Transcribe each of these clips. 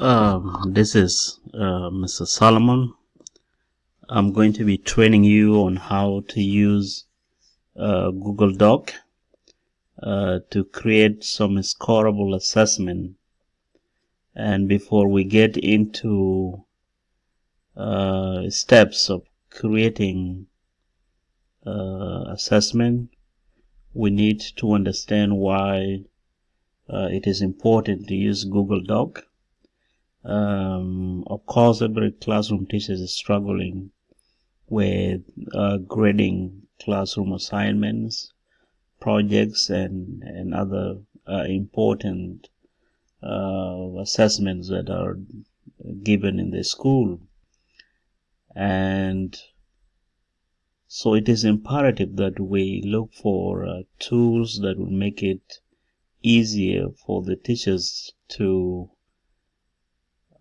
Um, this is uh, Mr. Solomon. I'm going to be training you on how to use uh, Google Doc uh, to create some scoreable assessment. And before we get into uh, steps of creating uh, assessment, we need to understand why uh, it is important to use Google Doc um, of course, every classroom teacher is struggling with uh, grading classroom assignments, projects, and, and other uh, important uh, assessments that are given in the school. And so it is imperative that we look for uh, tools that will make it easier for the teachers to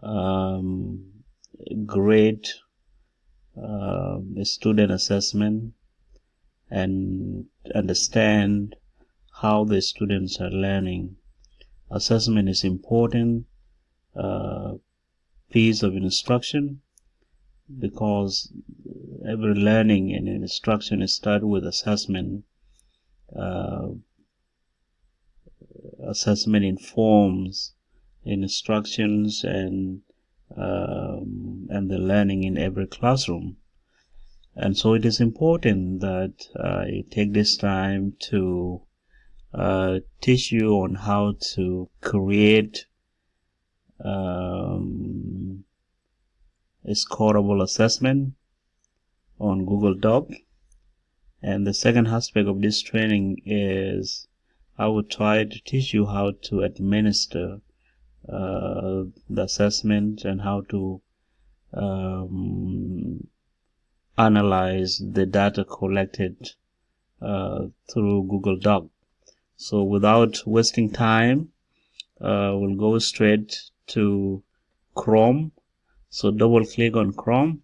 um, grade uh, student assessment and understand how the students are learning. Assessment is important uh, piece of instruction because every learning and instruction is started with assessment. Uh, assessment informs instructions and um, and the learning in every classroom. And so it is important that I take this time to uh, teach you on how to create um, a scoreable assessment on Google Doc. And the second aspect of this training is I will try to teach you how to administer uh, the assessment and how to um, analyze the data collected uh, through Google Doc. So without wasting time, uh, we'll go straight to Chrome. So double click on Chrome.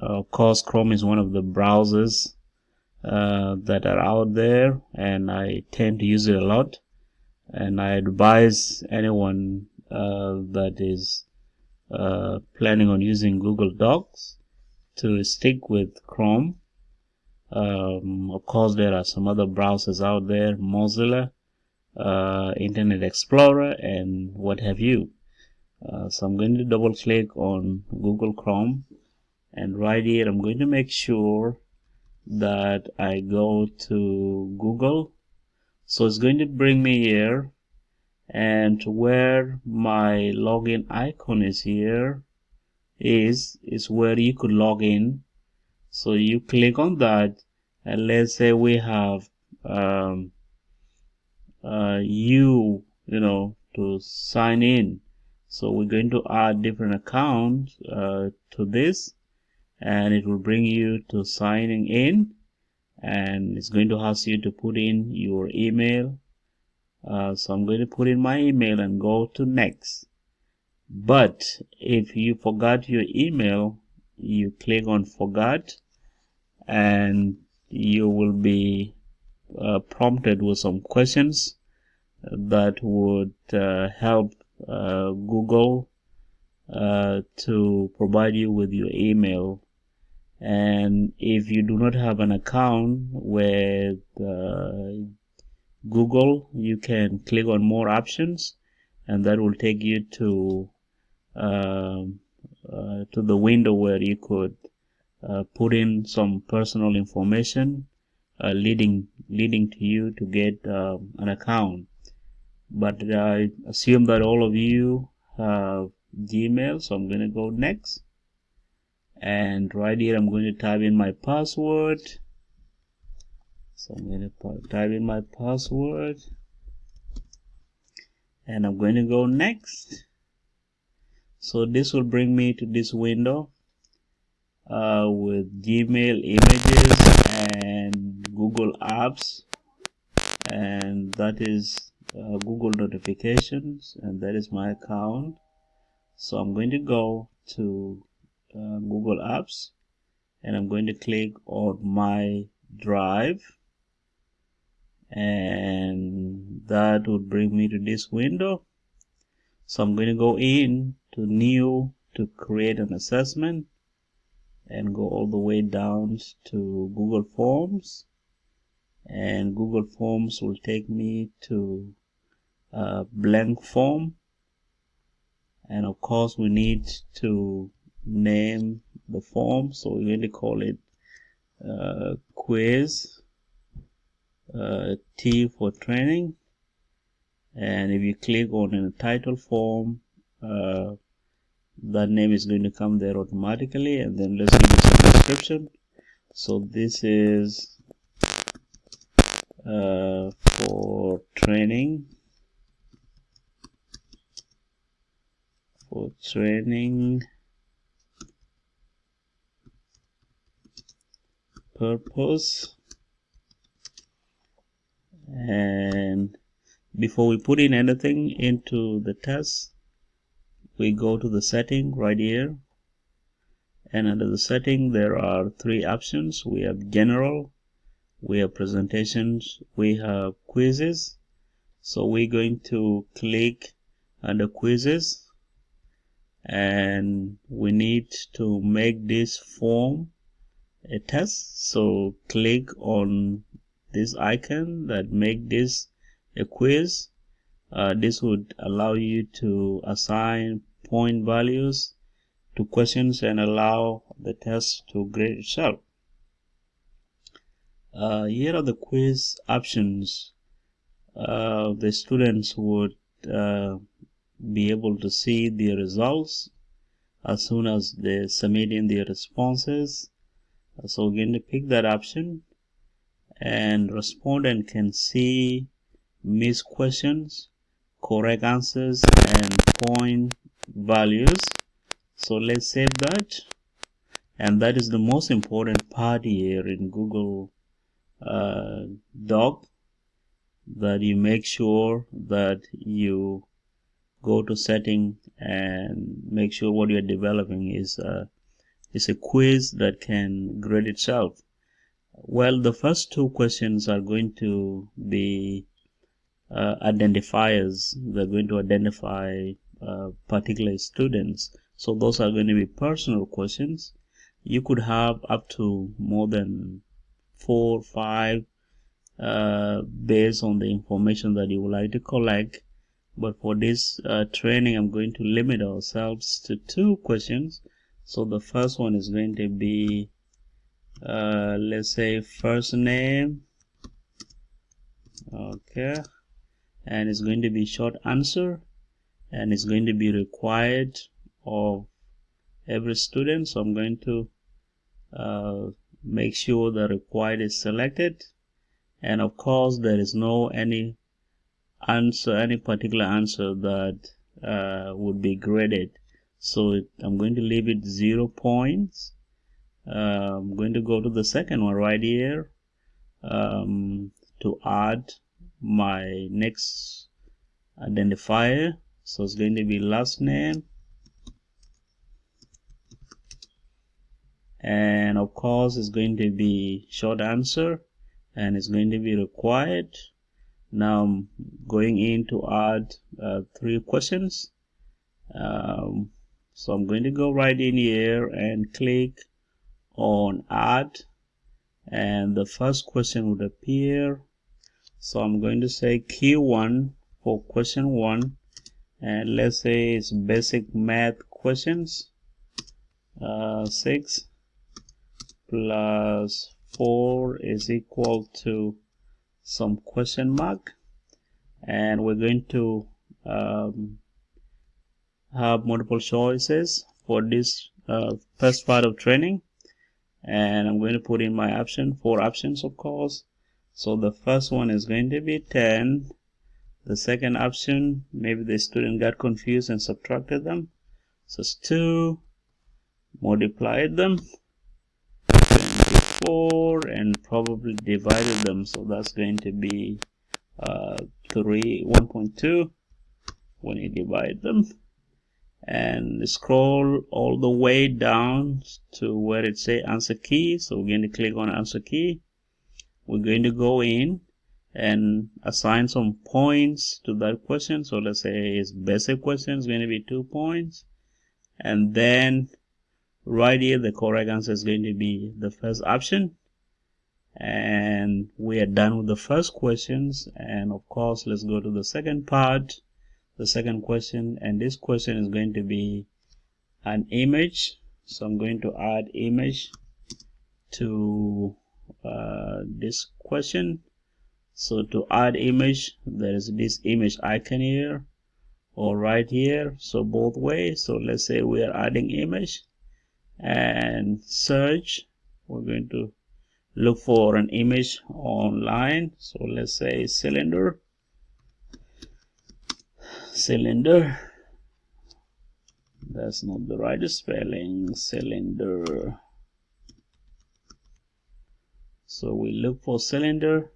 Uh, of course, Chrome is one of the browsers uh, that are out there and I tend to use it a lot. And I advise anyone that is uh, planning on using Google Docs to stick with Chrome. Um, of course, there are some other browsers out there, Mozilla, uh, Internet Explorer, and what have you. Uh, so I'm going to double click on Google Chrome and right here I'm going to make sure that I go to Google. So it's going to bring me here and where my login icon is here is is where you could log in. So you click on that and let's say we have um, uh, you you know to sign in. So we're going to add different accounts uh, to this and it will bring you to signing in and it's going to ask you to put in your email uh, so I'm going to put in my email and go to next. But if you forgot your email you click on forgot and you will be uh, prompted with some questions that would uh, help uh, Google uh, to provide you with your email. And if you do not have an account with uh, Google, you can click on more options and that will take you to uh, uh, to the window where you could uh, put in some personal information uh, leading leading to you to get um, an account. But I assume that all of you have Gmail so I'm going to go next. And right here I'm going to type in my password so I'm going to type in my password. And I'm going to go next. So this will bring me to this window uh, with Gmail images and Google Apps. And that is uh, Google notifications and that is my account. So I'm going to go to uh, Google Apps and I'm going to click on my drive and that would bring me to this window. So I'm going to go in to new to create an assessment and go all the way down to Google Forms. And Google Forms will take me to a blank form. And of course we need to name the form. So we're going to call it uh, quiz uh, T for training. And if you click on in a title form uh, that name is going to come there automatically. And then let's give it some description. So this is uh, for training. For training purpose and before we put in anything into the test we go to the setting right here. And under the setting there are three options. We have general we have presentations we have quizzes. So we're going to click under quizzes. And we need to make this form a test. So click on this icon that make this a quiz uh, this would allow you to assign point values to questions and allow the test to grade itself. Uh, here are the quiz options. Uh, the students would uh, be able to see the results as soon as they submit in their responses. So to pick that option and respondent can see missed questions correct answers and point values. So let's save that. And that is the most important part here in Google uh, Doc that you make sure that you go to setting and make sure what you're developing is is a quiz that can grade itself well, the first two questions are going to be uh, identifiers. They're going to identify uh, particular students. So those are going to be personal questions. You could have up to more than four or five uh, based on the information that you would like to collect. But for this uh, training, I'm going to limit ourselves to two questions. So the first one is going to be uh, let's say first name. Okay. And it's going to be short answer. And it's going to be required of every student. So I'm going to uh, make sure the required is selected. And of course there is no any answer any particular answer that uh, would be graded. So it, I'm going to leave it zero points uh, I'm going to go to the second one right here um, to add my next identifier. So it's going to be last name. And of course it's going to be short answer and it's going to be required. Now I'm going in to add uh, three questions. Um, so I'm going to go right in here and click on add. And the first question would appear. So I'm going to say Q1 for question 1 and let's say it's basic math questions. Uh, 6 plus 4 is equal to some question mark. And we're going to um, have multiple choices for this uh, first part of training and I'm going to put in my option four options of course. So the first one is going to be 10 the second option maybe the student got confused and subtracted them. So it's 2 multiplied them. 24 and probably divided them. So that's going to be uh, 3 1.2 when you divide them and scroll all the way down to where it say answer key. So we're going to click on answer key. We're going to go in and assign some points to that question. So let's say it's basic question is going to be two points. And then right here the correct answer is going to be the first option. And we are done with the first questions. And of course let's go to the second part the second question and this question is going to be an image. So I'm going to add image to uh, this question. So to add image there is this image icon here or right here. So both ways so let's say we are adding image and search. We're going to look for an image online. So let's say cylinder cylinder. That's not the right spelling cylinder. So we look for cylinder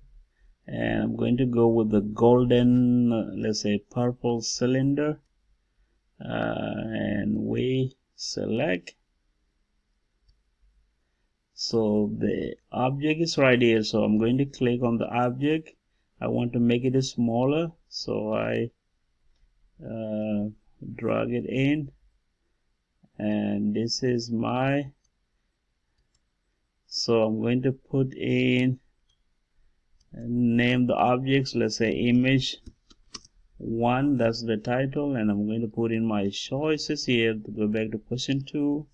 and I'm going to go with the golden let's say purple cylinder. Uh, and we select. So the object is right here. So I'm going to click on the object. I want to make it smaller. So I uh, drag it in. And this is my so I'm going to put in name the objects. Let's say image one that's the title. And I'm going to put in my choices here to go back to question two.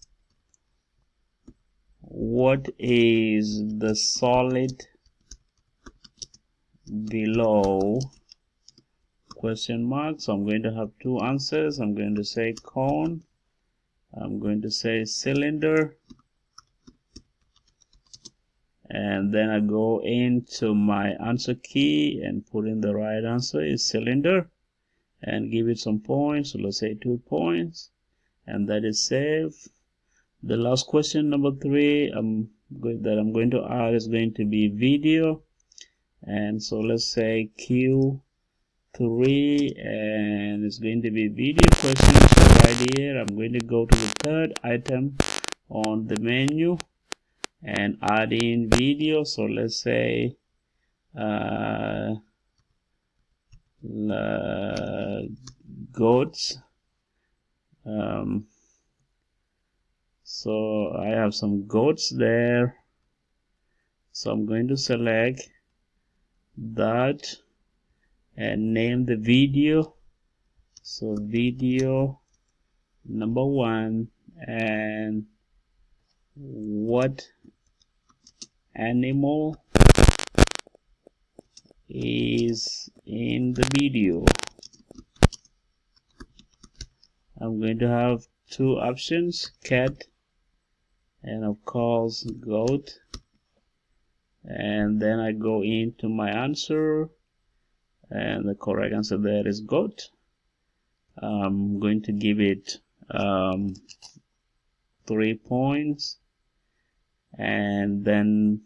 What is the solid below question mark. So I'm going to have two answers. I'm going to say cone. I'm going to say cylinder. And then I go into my answer key and put in the right answer is cylinder and give it some points. So let's say two points. And that is saved the last question number three I'm going that I'm going to add is going to be video. And so let's say Q3 and it's going to be video question so right here. I'm going to go to the third item on the menu and add in video. So let's say uh, goats. Um, so I have some goats there. So I'm going to select that and name the video. So video number one and what animal is in the video? I'm going to have two options cat and of course goat. And then I go into my answer and the correct answer there is goat. I'm going to give it um, three points. And then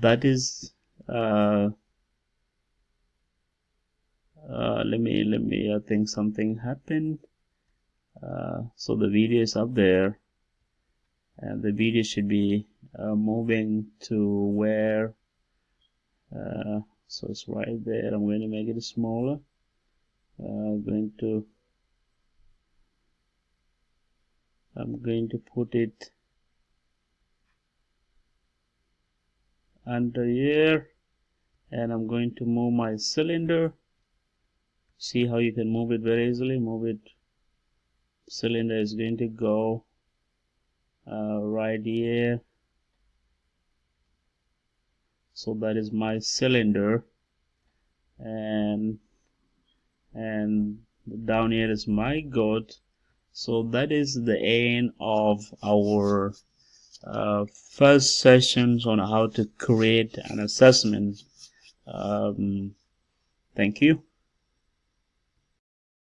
that is uh, uh, let me let me I think something happened. Uh, so the video is up there. And the video should be uh, moving to where uh, so it's right there. I'm going to make it smaller. I'm going to I'm going to put it under here. And I'm going to move my cylinder. See how you can move it very easily? Move it. Cylinder is going to go uh, right here so that is my cylinder. And and down here is my goat. So that is the end of our uh, first sessions on how to create an assessment. Um, thank you